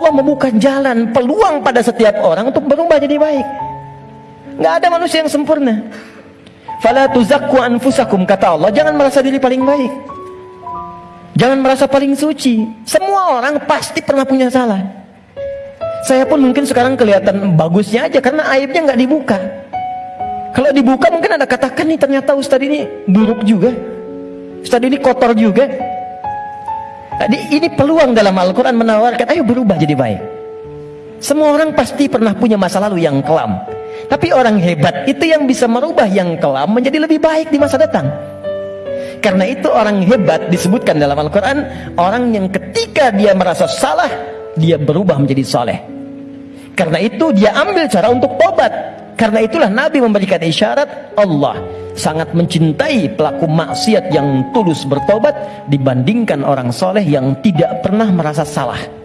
Allah membuka jalan, peluang pada setiap orang untuk berubah jadi baik. Nggak ada manusia yang sempurna. Fala tuzakku anfusakum kata Allah, jangan merasa diri paling baik. Jangan merasa paling suci. Semua orang pasti pernah punya salah. Saya pun mungkin sekarang kelihatan bagusnya aja karena aibnya nggak dibuka. Kalau dibuka mungkin ada katakan nih ternyata Ustadz ini buruk juga. Ustadz ini kotor juga. Ini peluang dalam Al-Quran menawarkan, ayo berubah jadi baik. Semua orang pasti pernah punya masa lalu yang kelam. Tapi orang hebat itu yang bisa merubah yang kelam menjadi lebih baik di masa datang. Karena itu orang hebat disebutkan dalam Al-Quran, orang yang ketika dia merasa salah, dia berubah menjadi soleh. Karena itu dia ambil cara untuk tobat. Karena itulah Nabi memberikan isyarat Allah sangat mencintai pelaku maksiat yang tulus bertobat dibandingkan orang soleh yang tidak pernah merasa salah.